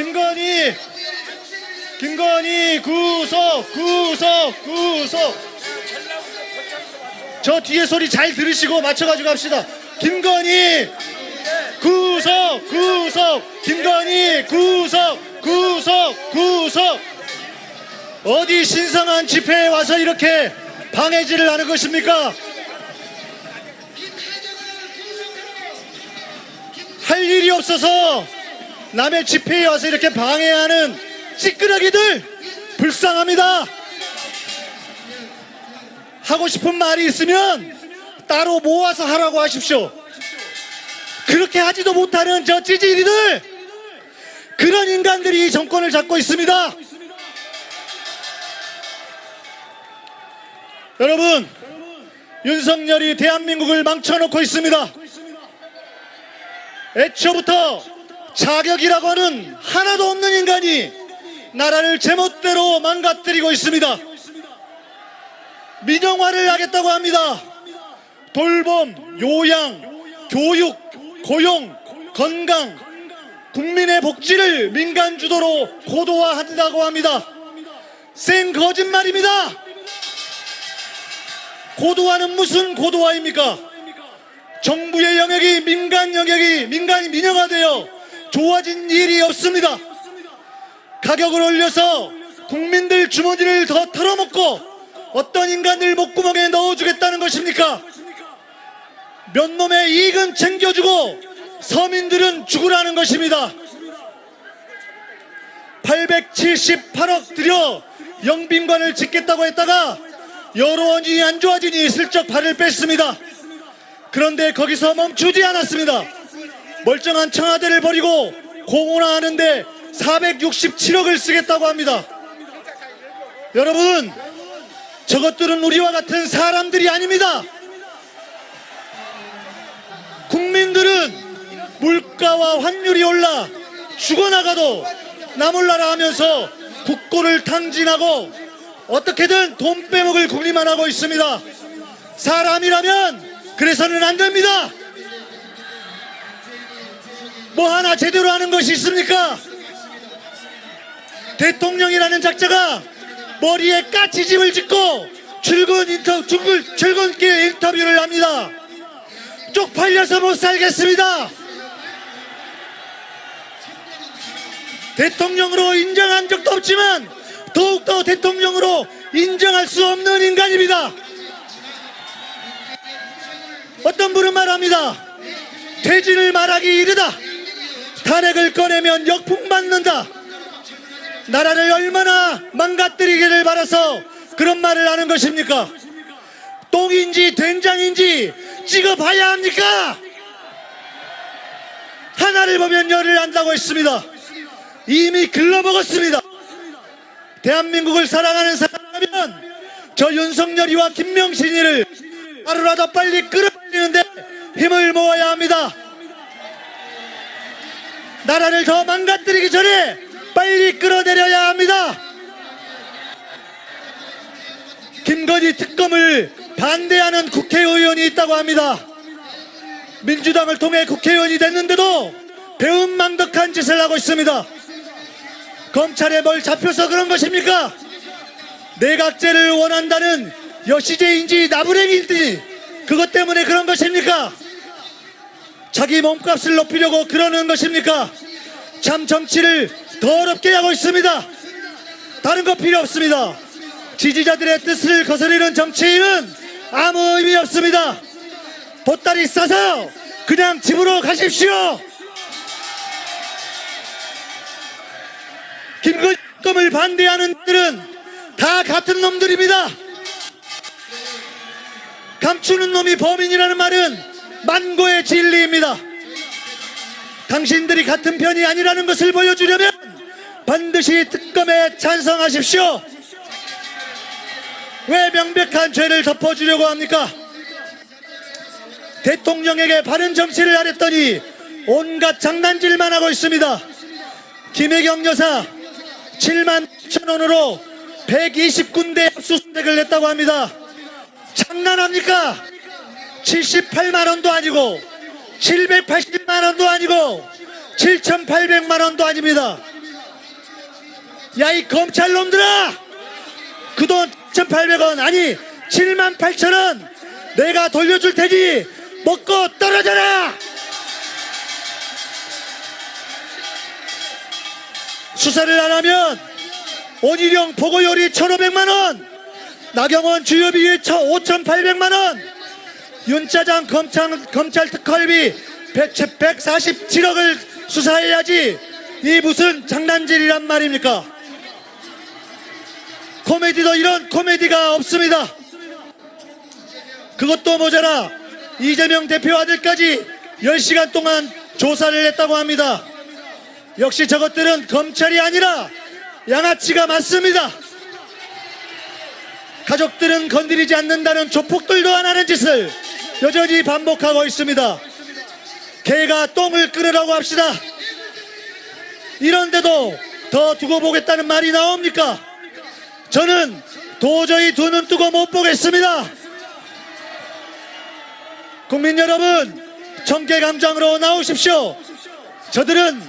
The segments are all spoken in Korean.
김건희! 김건희 구속 구속 구속! 저 뒤에 소리 잘 들으시고 맞춰가지고 합시다. 김건희! 구속 구속! 김건희 구속 구속 구속! 어디 신성한 집회에 와서 이렇게 방해질을 하는 것입니까? 할 일이 없어서 남의 집회에 와서 이렇게 방해하는 찌끄러기들 불쌍합니다. 하고 싶은 말이 있으면 따로 모아서 하라고 하십시오. 그렇게 하지도 못하는 저 찌질이들 그런 인간들이 이 정권을 잡고 있습니다. 여러분 윤석열이 대한민국을 망쳐놓고 있습니다. 애초부터 자격이라고 하는 하나도 없는 인간이 나라를 제멋대로 망가뜨리고 있습니다. 민영화를 하겠다고 합니다. 돌봄, 요양, 교육, 고용, 건강, 국민의 복지를 민간 주도로 고도화한다고 합니다. 생 거짓말입니다. 고도화는 무슨 고도화입니까? 정부의 영역이 민간 영역이 민간이 민영화되어 좋아진 일이 없습니다. 가격을 올려서 국민들 주머니를 더 털어먹고 어떤 인간들 목구멍에 넣어주겠다는 것입니까? 몇 놈의 이익은 챙겨주고 서민들은 죽으라는 것입니다. 878억 들여 영빈관을 짓겠다고 했다가 여론이 안 좋아지니 슬쩍 발을 뺐습니다. 그런데 거기서 멈추지 않았습니다. 멀쩡한 청와대를 버리고 공원화하는데 467억을 쓰겠다고 합니다. 여러분 저것들은 우리와 같은 사람들이 아닙니다. 국민들은 물가와 환율이 올라 죽어나가도 나몰라라 하면서 국고를 탕진하고 어떻게든 돈 빼먹을 국리만 하고 있습니다. 사람이라면 그래서는 안 됩니다. 뭐 하나 제대로 하는 것이 있습니까? 대통령이라는 작자가 머리에 까치집을 짓고 출근 인터 출근 출근길 인터뷰를 합니다. 쪽팔려서 못 살겠습니다. 대통령으로 인정한 적도 없지만 더욱더 대통령으로 인정할 수 없는 인간입니다. 어떤 분은 말합니다. 퇴진을 말하기 이르다. 탄핵을 꺼내면 역풍 맞는다. 나라를 얼마나 망가뜨리기를 바라서 그런 말을 하는 것입니까? 똥인지 된장인지 찍어봐야 합니까? 하나를 보면 열을 안다고 했습니다. 이미 글러먹었습니다. 대한민국을 사랑하는 사람이면 저 윤석열이와 김명신이를 하루라도 빨리 끌어올리는데 힘을 모아야 합니다. 나라를 더 망가뜨리기 전에 빨리 끌어내려야 합니다. 김건희 특검을 반대하는 국회의원이 있다고 합니다. 민주당을 통해 국회의원이 됐는데도 배은망덕한 짓을 하고 있습니다. 검찰에 뭘 잡혀서 그런 것입니까? 내각제를 원한다는 여시제인지 나부랭인지 그것 때문에 그런 것입니까? 자기 몸값을 높이려고 그러는 것입니까? 참 정치를 더럽게 하고 있습니다. 다른 거 필요 없습니다. 지지자들의 뜻을 거스르는 정치인은 아무 의미 없습니다. 보따리 싸서 그냥 집으로 가십시오. 김건희을 반대하는 들은 다 같은 놈들입니다. 감추는 놈이 범인이라는 말은 만고의 진리입니다. 당신들이 같은 편이 아니라는 것을 보여주려면 반드시 특검에 찬성하십시오. 왜 명백한 죄를 덮어주려고 합니까? 대통령에게 바른 정치를 하랬더니 온갖 장난질만 하고 있습니다. 김혜경 여사 7만 7천 원으로 120군데 압수수색을 냈다고 합니다. 장난합니까? 78만 원도 아니고 780만 원도 아니고 7,800만 원도 아닙니다. 야 이 검찰놈들아 그 돈 1,800원 아니 7만 8천원 내가 돌려줄 테니 먹고 떨어져라 수사를 안 하면 온일용 보고요리 1,500만원 나경원 주요비 5,800만원 윤짜장 검찰, 검찰 특활비 100, 147억을 수사해야지 이 무슨 장난질이란 말입니까? 코미디도 이런 코미디가 없습니다. 그것도 모자라 이재명 대표 아들까지 10시간 동안 조사를 했다고 합니다. 역시 저것들은 검찰이 아니라 양아치가 맞습니다. 가족들은 건드리지 않는다는 조폭들도 안 하는 짓을 여전히 반복하고 있습니다. 개가 똥을 끓으라고 합시다. 이런데도 더 두고 보겠다는 말이 나옵니까? 저는 도저히 두 눈 뜨고 못 보겠습니다. 국민 여러분 청계광장으로 나오십시오. 저들은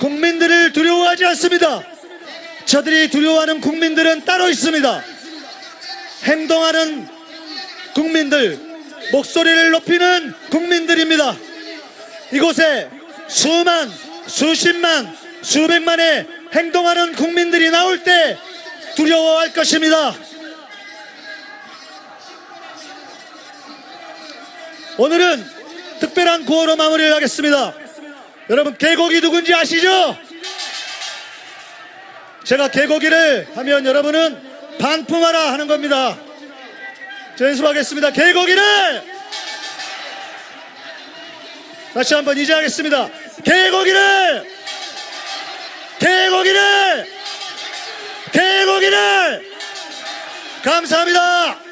국민들을 두려워하지 않습니다. 저들이 두려워하는 국민들은 따로 있습니다. 행동하는 국민들 목소리를 높이는 국민들입니다 이곳에 수만 수십만 수백만의 행동하는 국민들이 나올 때 두려워할 것입니다 오늘은 특별한 구호로 마무리를 하겠습니다 여러분 개고기 누군지 아시죠? 제가 개고기를 하면 여러분은 반품하라 하는 겁니다. 자, 연습하겠습니다. 개고기를 다시 한번 이제 하겠습니다. 개고기를 개고기를 개고기를 감사합니다.